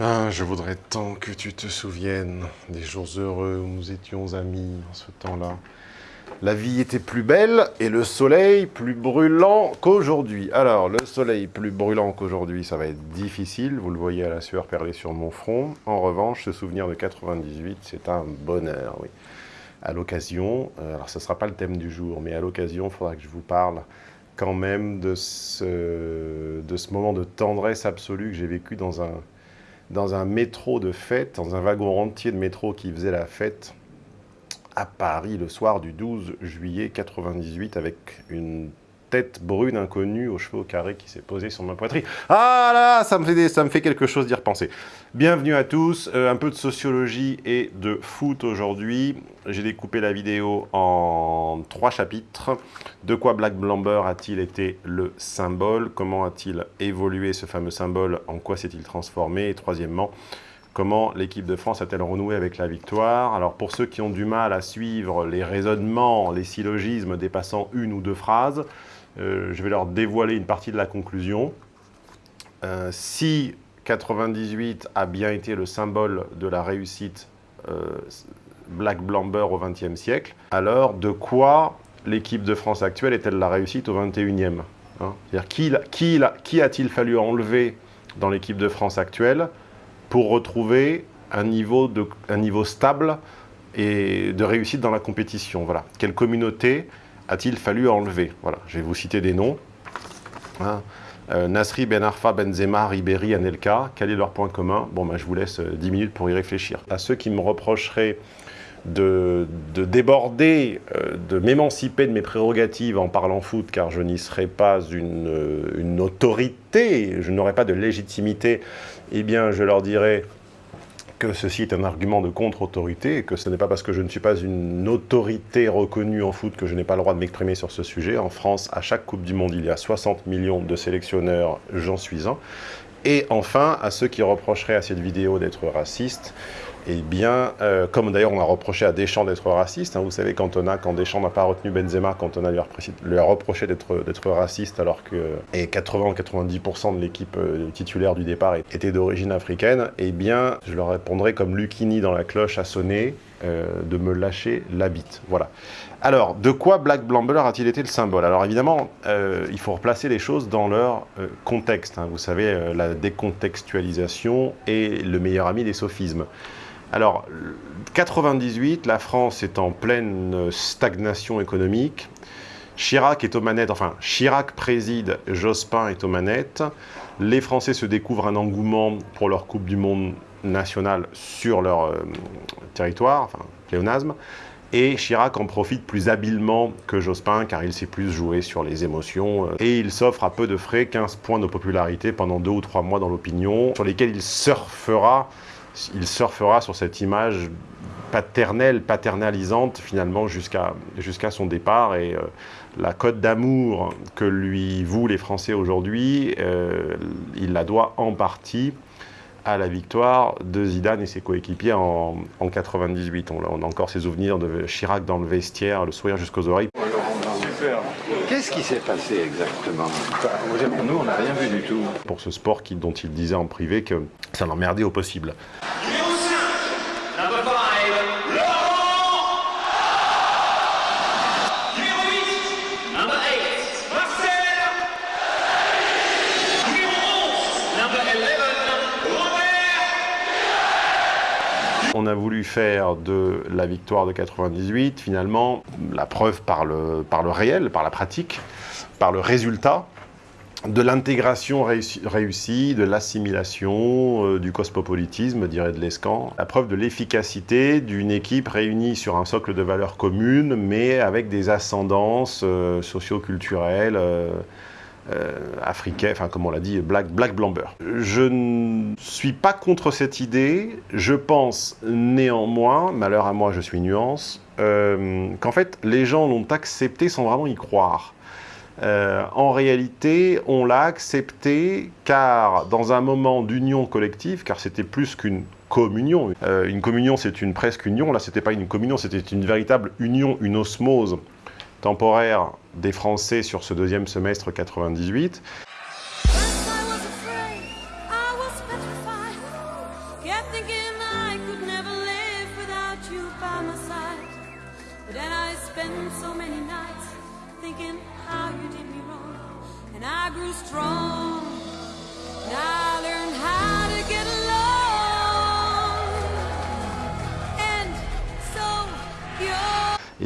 Ah, je voudrais tant que tu te souviennes des jours heureux où nous étions amis en ce temps-là. La vie était plus belle et le soleil plus brûlant qu'aujourd'hui. Alors, le soleil plus brûlant qu'aujourd'hui, ça va être difficile. Vous le voyez à la sueur perlée sur mon front. En revanche, ce souvenir de 98, c'est un bonheur, oui. À l'occasion, euh, alors ce ne sera pas le thème du jour, mais à l'occasion, il faudra que je vous parle quand même de ce moment de tendresse absolue que j'ai vécu dans un, dans un métro de fête, dans un wagon entier de métro qui faisait la fête à Paris le soir du 12 juillet 98 avec une tête brune inconnue aux cheveux carrés qui s'est posée sur ma poitrine. Ah là, ça me fait, quelque chose d'y repenser. Bienvenue à tous, euh, un peu de sociologie et de foot aujourd'hui. J'ai découpé la vidéo en trois chapitres. De quoi Black Blamber a-t-il été le symbole? Comment a-t-il évolué ce fameux symbole? En quoi s'est-il transformé? Et troisièmement, Comment l'équipe de France a-t-elle renoué avec la victoire? Alors pour ceux qui ont du mal à suivre les raisonnements, les syllogismes dépassant une ou deux phrases, je vais leur dévoiler une partie de la conclusion. Euh, si 98 a bien été le symbole de la réussite euh, Black Blamber au XXe siècle, alors de quoi l'équipe de France actuelle est-elle la réussite au XXIe hein? C'est-à-dire qui, a-t-il fallu enlever dans l'équipe de France actuelle pour retrouver un niveau, un niveau stable et de réussite dans la compétition? Voilà. Quelle communauté a-t-il fallu enlever Voilà, je vais vous citer des noms. Hein. Euh, Nasri, Ben Arfa, Benzema, Ribéry, Anelka, quel est leur point commun? Bon, ben, je vous laisse 10 minutes pour y réfléchir. À ceux qui me reprocheraient de, déborder, euh, de m'émanciper de mes prérogatives en parlant foot, car je n'y serai pas une, une autorité, je n'aurai pas de légitimité eh bien, je leur dirais que ceci est un argument de contre-autorité et que ce n'est pas parce que je ne suis pas une autorité reconnue en foot que je n'ai pas le droit de m'exprimer sur ce sujet. En France, à chaque Coupe du Monde, il y a 60 millions de sélectionneurs, j'en suis un. Et enfin, à ceux qui reprocheraient à cette vidéo d'être raciste, eh bien, euh, comme d'ailleurs on a reproché à Deschamps d'être raciste, hein, vous savez, quand, Deschamps n'a pas retenu Benzema, quand on a lui a reproché d'être raciste, alors que et 80-90% de l'équipe euh, titulaire du départ était d'origine africaine, eh bien, je leur répondrai comme Lucini dans la cloche a sonné, euh, de me lâcher la bite. Voilà. Alors, de quoi Black Blamber a-t-il été le symbole? Alors évidemment, il faut replacer les choses dans leur contexte. Hein. Vous savez, la décontextualisation est le meilleur ami des sophismes. Alors, 98, la France est en pleine stagnation économique. Chirac est aux manettes, enfin, Chirac préside, Jospin est aux manettes. Les Français se découvrent un engouement pour leur Coupe du Monde nationale sur leur euh, territoire, enfin, pléonasme. Et Chirac en profite plus habilement que Jospin, car il sait plus jouer sur les émotions. Euh, et il s'offre à peu de frais 15 points de popularité pendant deux ou trois mois dans l'opinion, sur lesquels il surfera il surfera sur cette image paternelle, paternalisante finalement jusqu'à jusqu'à son départ et euh, la cote d'amour que lui vouent les Français aujourd'hui, euh, il la doit en partie à la victoire de Zidane et ses coéquipiers en, en 98. On, on, a encore ses souvenirs de Chirac dans le vestiaire, le sourire jusqu'aux oreilles. Qu'est-ce qui s'est passé exactement Nous, on n'a rien vu du tout. Pour ce sport dont il disait en privé que ça l'emmerdait au possible. On a voulu faire de la victoire de 98, finalement, la preuve par le, par le réel, par la pratique, par le résultat, de l'intégration réussie, de l'assimilation, euh, du cosmopolitisme, dirait de l'Escan. La preuve de l'efficacité d'une équipe réunie sur un socle de valeurs communes, mais avec des ascendances euh, socio-culturelles, euh, euh, enfin comme on l'a dit, Black, Black Blamber. Je ne suis pas contre cette idée, je pense néanmoins, malheur à moi je suis nuance, euh, qu'en fait les gens l'ont accepté sans vraiment y croire. Euh, en réalité, on l'a accepté car dans un moment d'union collective, car c'était plus qu'une communion. une communion, c'est une presque union. Là, c'était pas une communion, c'était une véritable union, une osmose temporaire des Français sur ce deuxième semestre 98. thinking I never live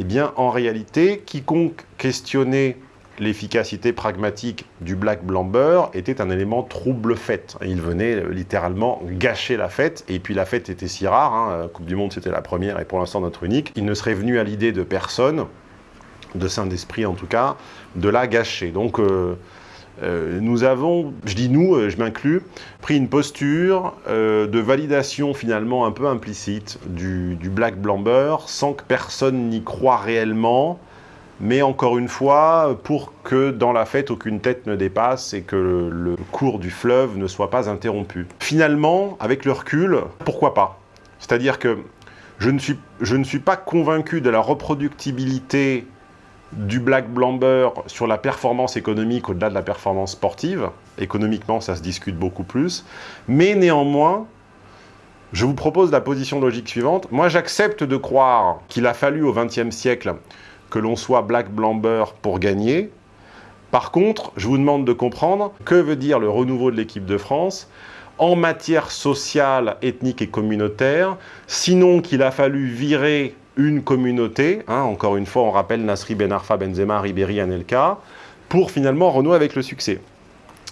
bien, en réalité, quiconque questionnait l'efficacité pragmatique du Black Blamber était un élément trouble-fête. Il venait euh, littéralement gâcher la fête, et puis la fête était si rare, hein, Coupe du Monde c'était la première et pour l'instant notre unique, il ne serait venu à l'idée de personne, de saint d'esprit en tout cas, de la gâcher. Donc euh, euh, nous avons, je dis nous, je m'inclus, pris une posture de validation finalement un peu implicite du, Black Blamber, sans que personne n'y croit réellement, mais encore une fois, pour que dans la fête, aucune tête ne dépasse et que le, cours du fleuve ne soit pas interrompu. Finalement, avec le recul, pourquoi pas? C'est-à-dire que je ne, suis, je ne suis pas convaincu de la reproductibilité du Black Blamber sur la performance économique au-delà de la performance sportive. Économiquement, ça se discute beaucoup plus. Mais néanmoins, je vous propose la position logique suivante. Moi, j'accepte de croire qu'il a fallu au XXe siècle que l'on soit Black Blamber pour gagner. Par contre, je vous demande de comprendre que veut dire le renouveau de l'équipe de France en matière sociale, ethnique et communautaire, sinon qu'il a fallu virer une communauté, hein, encore une fois on rappelle Nasri Ben Arfa, Benzema, Ribéry, Anelka, pour finalement renouer avec le succès.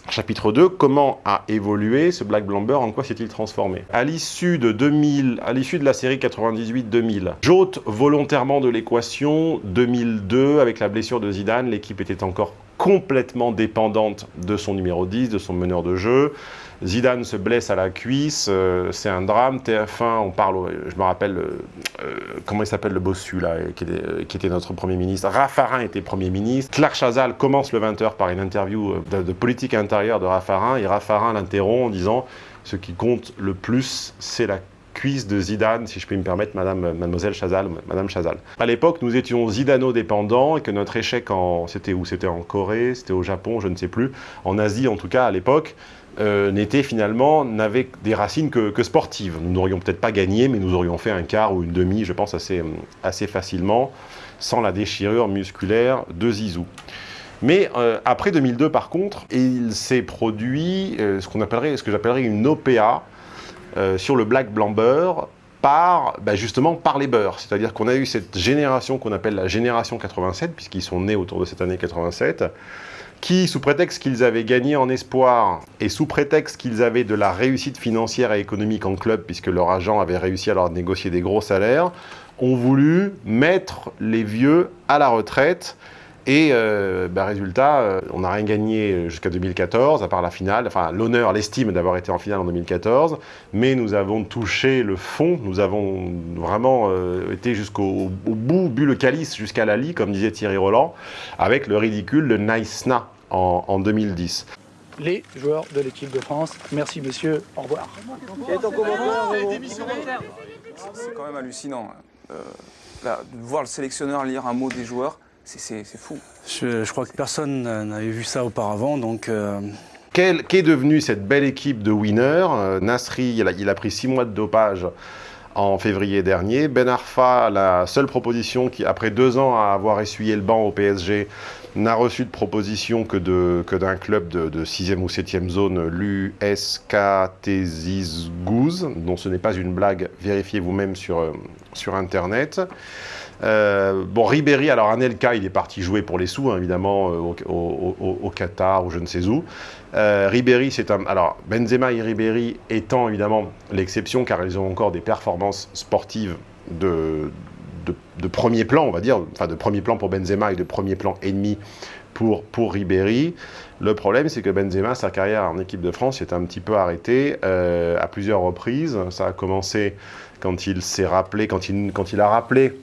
Chapitre 2, comment a évolué ce Black Blamber, en quoi s'est-il transformé? À l'issue de 2000, à l'issue de la série 98-2000, j'ôte volontairement de l'équation 2002 avec la blessure de Zidane, l'équipe était encore complètement dépendante de son numéro 10, de son meneur de jeu. Zidane se blesse à la cuisse, euh, c'est un drame. TF1, on parle, je me rappelle, euh, euh, comment il s'appelle le bossu là, qui était, notre Premier ministre. Raffarin était Premier ministre. Clark Chazal commence le 20h par une interview de, politique intérieure de Raffarin, et Raffarin l'interrompt en disant « Ce qui compte le plus, c'est la cuisse de Zidane, si je puis me permettre, Madame, Mademoiselle Chazal, Madame Chazal. À l'époque, nous étions Zidano-dépendants et que notre échec en... C'était où? C'était en Corée, c'était au Japon, je ne sais plus. En Asie, en tout cas, à l'époque, euh, n'était finalement, n'avait des racines que, sportives. Nous n'aurions peut-être pas gagné, mais nous aurions fait un quart ou une demi, je pense, assez, assez facilement, sans la déchirure musculaire de Zizou. Mais euh, après 2002, par contre, il s'est produit euh, ce qu'on appellerait, ce que j'appellerais une OPA sur le Black Blamber par, bah, justement, par les beurs. C'est-à-dire qu'on a eu cette génération qu'on appelle la génération 87, puisqu'ils sont nés autour de cette année 87, qui, sous prétexte qu'ils avaient gagné en espoir et sous prétexte qu'ils avaient de la réussite financière et économique en club, puisque leur agent avait réussi à leur négocier des gros salaires, ont voulu mettre les vieux à la retraite et euh, bah, résultat, euh, on n'a rien gagné jusqu'à 2014, à part la finale, enfin l'honneur, l'estime d'avoir été en finale en 2014, mais nous avons touché le fond, nous avons vraiment euh, été jusqu'au bout, bu le calice jusqu'à la lie, comme disait Thierry Roland, avec le ridicule de Naïsna en, en 2010 les joueurs de l'équipe de France. Merci monsieur, au revoir. C'est quand même hallucinant de voir le sélectionneur lire un mot des joueurs c'est fou. Je, crois que personne n'avait vu ça auparavant, donc... Euh... Qu'est devenue cette belle équipe de winners? Euh, Nasri, il a, pris six mois de dopage en février dernier. Ben Arfa, la seule proposition qui, après deux ans à avoir essuyé le banc au PSG, n'a reçu de proposition que d'un que club de, 6e ou 7e zone, l'USK Goose, dont ce n'est pas une blague, vérifiez vous-même sur, euh, sur Internet. Euh, bon, Ribéry, alors Anelka, il est parti jouer pour les sous, hein, évidemment, euh, au, Qatar ou je ne sais où. Euh, Ribéry, c'est un... Alors, Benzema et Ribéry étant évidemment l'exception, car ils ont encore des performances sportives de, de, premier plan, on va dire, enfin de premier plan pour Benzema et de premier plan ennemi pour, pour Ribéry. Le problème, c'est que Benzema, sa carrière en équipe de France est un petit peu arrêtée à plusieurs reprises. Ça a commencé quand il s'est rappelé, quand il, quand il a rappelé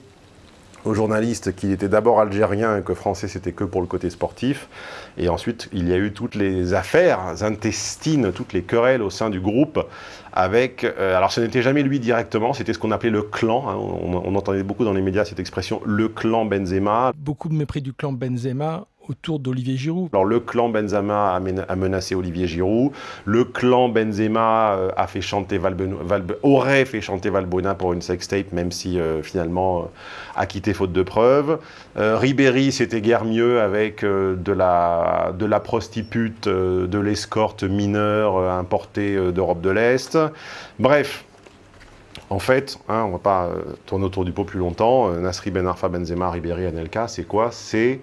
aux journalistes qu'il était d'abord algérien et que français c'était que pour le côté sportif. Et ensuite, il y a eu toutes les affaires intestines, toutes les querelles au sein du groupe avec... Euh, alors ce n'était jamais lui directement, c'était ce qu'on appelait le clan. Hein. on, entendait beaucoup dans les médias cette expression, le clan Benzema. Beaucoup de mépris du clan Benzema autour d'Olivier Giroud. Alors le clan Benzema a, menacé Olivier Giroud, le clan Benzema euh, a fait chanter aurait fait chanter Valbuena pour une sextape, même si euh, finalement euh, a quitté faute de preuves. Ribéry, c'était guère mieux avec de, la, de la prostitute, de l'escorte mineure importée d'Europe de l'Est. Bref, en fait, hein, on ne va pas tourner autour du pot plus longtemps. Nasri Ben Arfa, Benzema, Ribéry, Anelka, c'est quoi? C'est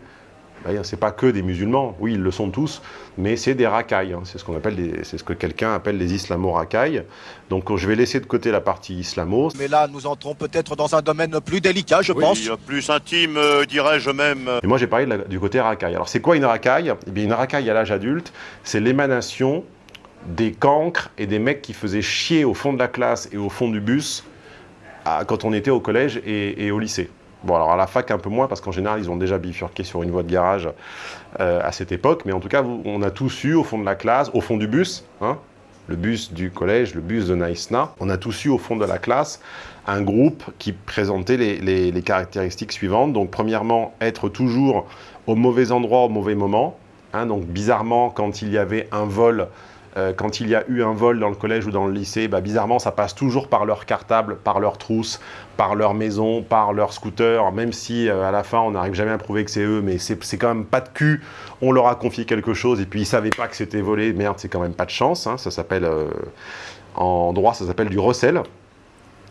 c'est pas que des musulmans, oui, ils le sont tous, mais c'est des racailles. Hein. C'est ce qu'on appelle, c'est ce que quelqu'un appelle les islamo-racailles. Donc, je vais laisser de côté la partie islamo. Mais là, nous entrons peut-être dans un domaine plus délicat, je pense. plus intime, euh, dirais-je même. Et moi, j'ai parlé du côté racaille. Alors, c'est quoi une racaille? Eh bien, une racaille à l'âge adulte, c'est l'émanation des cancres et des mecs qui faisaient chier au fond de la classe et au fond du bus quand on était au collège et au lycée. Bon, alors à la fac, un peu moins, parce qu'en général, ils ont déjà bifurqué sur une voie de garage euh, à cette époque. Mais en tout cas, on a tous eu au fond de la classe, au fond du bus, hein, le bus du collège, le bus de Naïsna, on a tous eu au fond de la classe un groupe qui présentait les, caractéristiques suivantes. Donc, premièrement, être toujours au mauvais endroit, au mauvais moment. Hein, donc, bizarrement, quand il y avait un vol euh, quand il y a eu un vol dans le collège ou dans le lycée, bah, bizarrement, ça passe toujours par leur cartable, par leur trousse, par leur maison, par leur scooter, même si euh, à la fin, on n'arrive jamais à prouver que c'est eux, mais c'est quand même pas de cul, on leur a confié quelque chose, et puis ils savaient pas que c'était volé, merde, c'est quand même pas de chance, hein. ça s'appelle, euh, en droit, ça s'appelle du recel.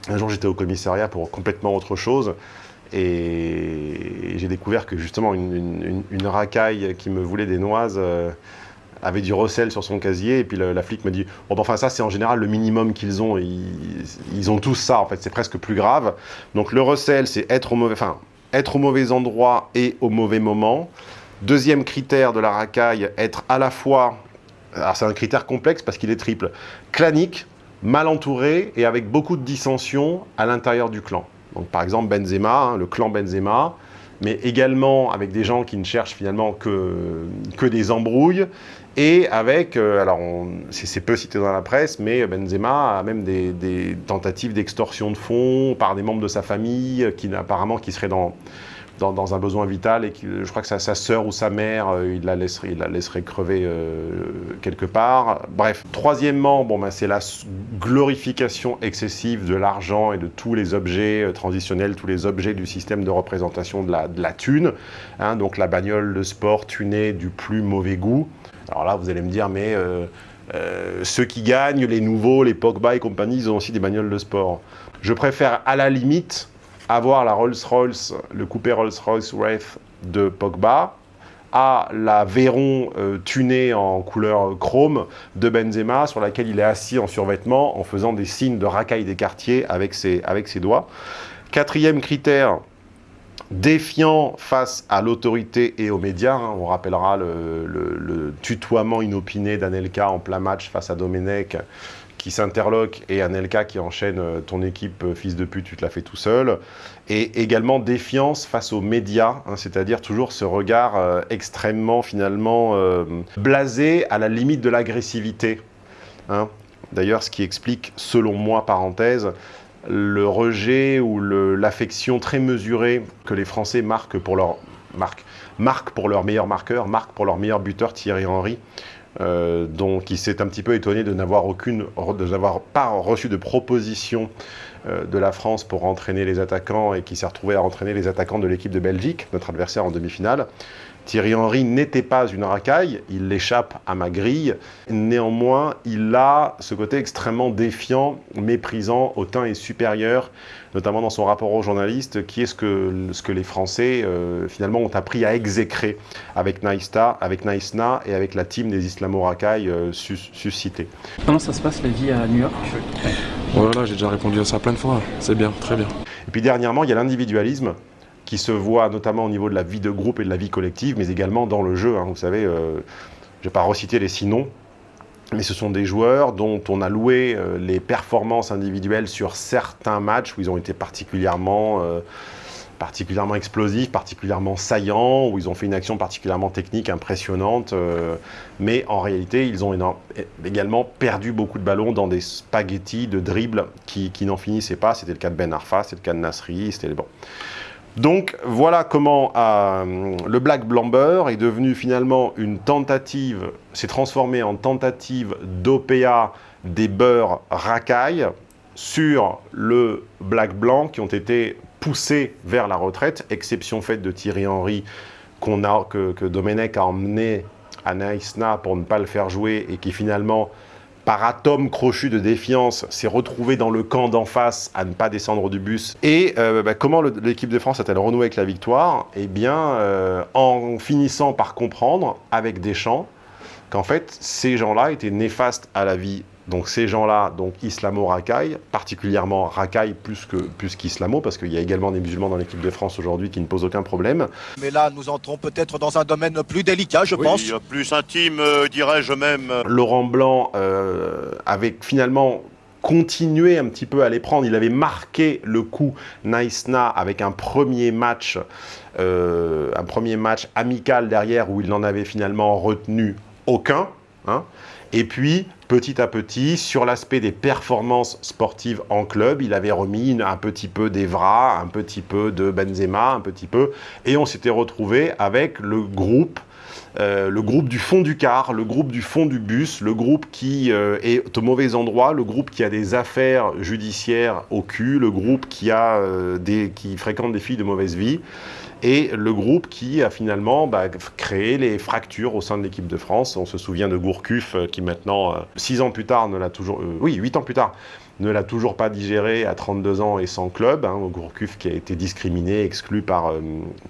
Un jour, j'étais au commissariat pour complètement autre chose, et j'ai découvert que justement, une, racaille qui me voulait des noises avait du recel sur son casier, et puis la flic me dit bon, ben, enfin ça c'est en général le minimum qu'ils ont, ils, ont tous ça en fait, c'est presque plus grave. Donc le recel c'est être au mauvais, enfin être au mauvais endroit et au mauvais moment. Deuxième critère de la racaille, être à la fois, alors c'est un critère complexe parce qu'il est triple, clanique, mal entouré et avec beaucoup de dissensions à l'intérieur du clan. Donc par exemple Benzema, hein, le clan Benzema, mais également avec des gens qui ne cherchent finalement que, que des embrouilles, et avec, euh, alors c'est peu cité dans la presse, mais Benzema a même des, tentatives d'extorsion de fonds par des membres de sa famille qui apparemment qui seraient dans, dans, un besoin vital et qui, je crois que sa, sa sœur ou sa mère, euh, il, la laisserait, crever euh, quelque part. Bref, troisièmement, bon, ben, c'est la glorification excessive de l'argent et de tous les objets transitionnels, tous les objets du système de représentation de la, de la thune. Hein, donc la bagnole, le sport tuné du plus mauvais goût. Alors là, vous allez me dire, mais euh, euh, ceux qui gagnent, les nouveaux, les Pogba et compagnie, ils ont aussi des bagnoles de sport. Je préfère à la limite avoir la Rolls-Royce, le coupé Rolls-Royce Wraith de Pogba, à la Véron euh, tunée en couleur chrome de Benzema, sur laquelle il est assis en survêtement, en faisant des signes de racaille des quartiers avec ses, doigts. Quatrième critère, défiant face à l'autorité et aux médias. Hein. On rappellera le, tutoiement inopiné d'Anelka en plein match face à Domenech qui s'interloque et Anelka qui enchaîne euh, ton équipe euh, fils de pute, tu te la fais tout seul. Et également défiance face aux médias, hein, c'est-à-dire toujours ce regard euh, extrêmement finalement blasé à la limite de l'agressivité. Hein. D'ailleurs, ce qui explique, selon moi, parenthèse, le rejet ou l'affection très mesurée que les Français marquent pour leur, marque, pour leur meilleur marqueur, marquent pour leur meilleur buteur Thierry Henry, euh, donc il s'est un petit peu étonné de n'avoir aucune, de n'avoir pas reçu de proposition euh, de la France pour entraîner les attaquants et qui s'est retrouvé à entraîner les attaquants de l'équipe de Belgique, notre adversaire en demi-finale. Thierry Henry n'était pas une racaille, il l'échappe à ma grille. Néanmoins, il a ce côté extrêmement défiant, méprisant, hautain et supérieur, notamment dans son rapport aux journalistes, qui est ce que, ce que les Français, euh, finalement, ont appris à exécrer avec Naïsta, avec Naïsna et avec la team des islamo-racailles euh, suscités. Comment ça se passe la vie à New York? Voilà, j'ai déjà répondu à ça plein de fois. C'est bien, très bien. Et puis dernièrement, il y a l'individualisme qui se voit notamment au niveau de la vie de groupe et de la vie collective, mais également dans le jeu. Hein. Vous savez, euh, je ne vais pas reciter les six noms, mais ce sont des joueurs dont on a loué euh, les performances individuelles sur certains matchs où ils ont été particulièrement, euh, particulièrement explosifs, particulièrement saillants, où ils ont fait une action particulièrement technique, impressionnante. mais en réalité, ils ont également perdu beaucoup de ballons dans des spaghettis de dribbles qui, qui n'en finissaient pas. C'était le cas de Ben Arfa, c'était le cas de Nasri, c'était bon. Donc voilà comment euh, le Black Blamber est devenu finalement une tentative, s'est transformé en tentative d'OPA des beurs racailles sur le Black Blanc qui ont été poussés vers la retraite, exception faite de Thierry Henry que, que Domenech a emmené à Naïsna pour ne pas le faire jouer et qui finalement par atome crochu de défiance, s'est retrouvé dans le camp d'en face à ne pas descendre du bus. Et euh, bah, comment l'équipe de France a-t-elle renoué avec la victoire? Eh bien, euh, en finissant par comprendre, avec Deschamps, qu'en fait, ces gens-là étaient néfastes à la vie donc ces gens-là, donc islamo-racaille, particulièrement racaille plus que plus qu'islamo, parce qu'il y a également des musulmans dans l'équipe de France aujourd'hui qui ne posent aucun problème. Mais là, nous entrons peut-être dans un domaine plus délicat, je oui, pense. plus intime, euh, dirais-je même. Laurent Blanc euh, avait finalement continué un petit peu à les prendre. Il avait marqué le coup Naïsna avec un premier match, euh, un premier match amical derrière où il n'en avait finalement retenu aucun. Hein. Et puis, petit à petit, sur l'aspect des performances sportives en club, il avait remis un petit peu d'Evra, un petit peu de Benzema, un petit peu, et on s'était retrouvé avec le groupe euh, le groupe du fond du car, le groupe du fond du bus, le groupe qui euh, est au mauvais endroit, le groupe qui a des affaires judiciaires au cul, le groupe qui, a, euh, des, qui fréquente des filles de mauvaise vie et le groupe qui a finalement bah, créé les fractures au sein de l'équipe de France. On se souvient de Gourcuff qui maintenant, six ans plus tard, ne l'a toujours... Oui, huit ans plus tard, ne l'a toujours pas digéré à 32 ans et sans club. Hein, Gourcuff qui a été discriminé, exclu par,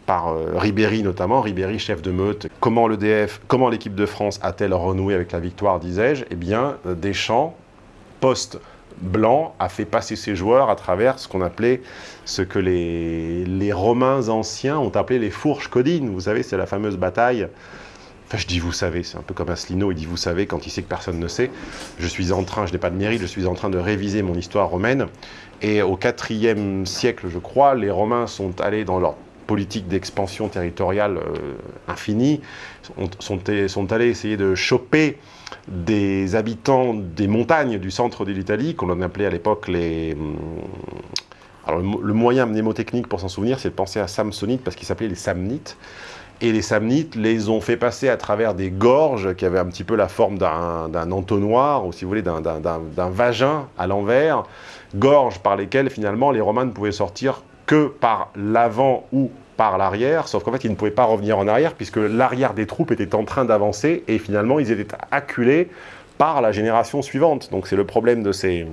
par Ribéry notamment, Ribéry chef de meute. Comment l'EDF, comment l'équipe de France a-t-elle renoué avec la victoire, disais-je? Eh bien, Deschamps, post blanc a fait passer ses joueurs à travers ce qu'on appelait, ce que les, les, Romains anciens ont appelé les fourches codines. Vous savez, c'est la fameuse bataille. Enfin, je dis vous savez, c'est un peu comme Asselineau, il dit vous savez quand il sait que personne ne sait. Je suis en train, je n'ai pas de mérite, je suis en train de réviser mon histoire romaine. Et au IVe siècle, je crois, les Romains sont allés dans leur politique d'expansion territoriale euh, infinie, sont, sont, allés essayer de choper des habitants des montagnes du centre de l'Italie, qu'on appelait à l'époque les... Hum, alors le, moyen mnémotechnique pour s'en souvenir, c'est de penser à Samsonite, parce qu'ils s'appelaient les Samnites. Et les Samnites les ont fait passer à travers des gorges qui avaient un petit peu la forme d'un entonnoir, ou si vous voulez, d'un vagin à l'envers, gorges par lesquelles finalement les Romains ne pouvaient sortir que par l'avant ou par l'arrière, sauf qu'en fait, ils ne pouvaient pas revenir en arrière, puisque l'arrière des troupes était en train d'avancer, et finalement, ils étaient acculés par la génération suivante. Donc c'est le problème de ces,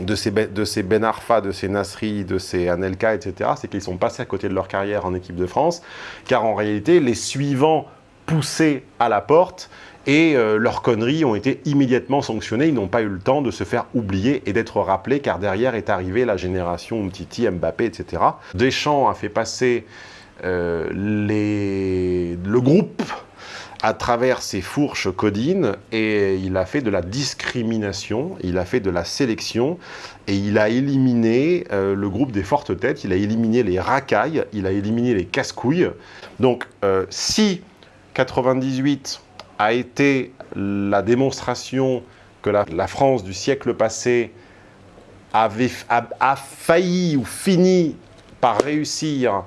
de ces, de ces Ben Arfa, de ces Nasri, de ces Anelka, etc., c'est qu'ils sont passés à côté de leur carrière en équipe de France, car en réalité, les suivants poussés à la porte et euh, leurs conneries ont été immédiatement sanctionnées. Ils n'ont pas eu le temps de se faire oublier et d'être rappelés, car derrière est arrivée la génération Titi, Mbappé, etc. Deschamps a fait passer euh, le groupe à travers ses fourches codines et il a fait de la discrimination, il a fait de la sélection et il a éliminé euh, le groupe des fortes têtes, il a éliminé les racailles, il a éliminé les casse-couilles. Donc si 98 a été la démonstration que la, France du siècle passé avait, a, failli ou fini par réussir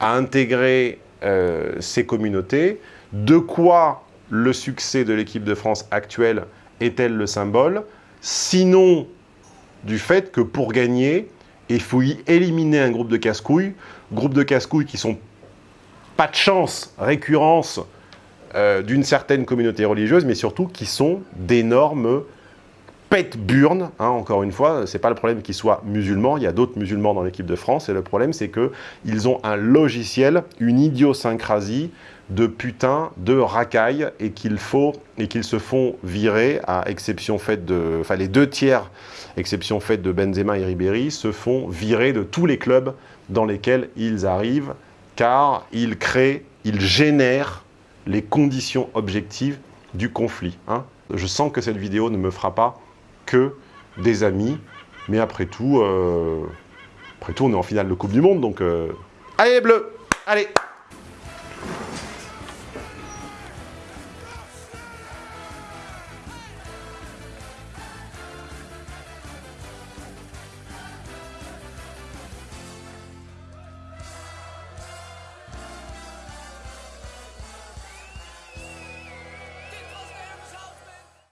à intégrer euh, ces communautés, de quoi le succès de l'équipe de France actuelle est-elle le symbole? Sinon, du fait que pour gagner, il faut y éliminer un groupe de casse-couilles, groupe de casse-couilles qui sont pas de chance, récurrence, euh, d'une certaine communauté religieuse, mais surtout qui sont d'énormes pète-burnes, hein, encore une fois, c'est pas le problème qu'ils soient musulmans, il y a d'autres musulmans dans l'équipe de France, et le problème c'est qu'ils ont un logiciel, une idiosyncrasie de putain, de racaille, et qu'il faut, et qu'ils se font virer, à exception faite de, enfin les deux tiers, exception faite de Benzema et Ribéry, se font virer de tous les clubs dans lesquels ils arrivent, car ils créent, ils génèrent les conditions objectives du conflit. Hein. Je sens que cette vidéo ne me fera pas que des amis, mais après tout, euh, après tout, on est en finale de Coupe du Monde, donc... Euh, allez, bleu Allez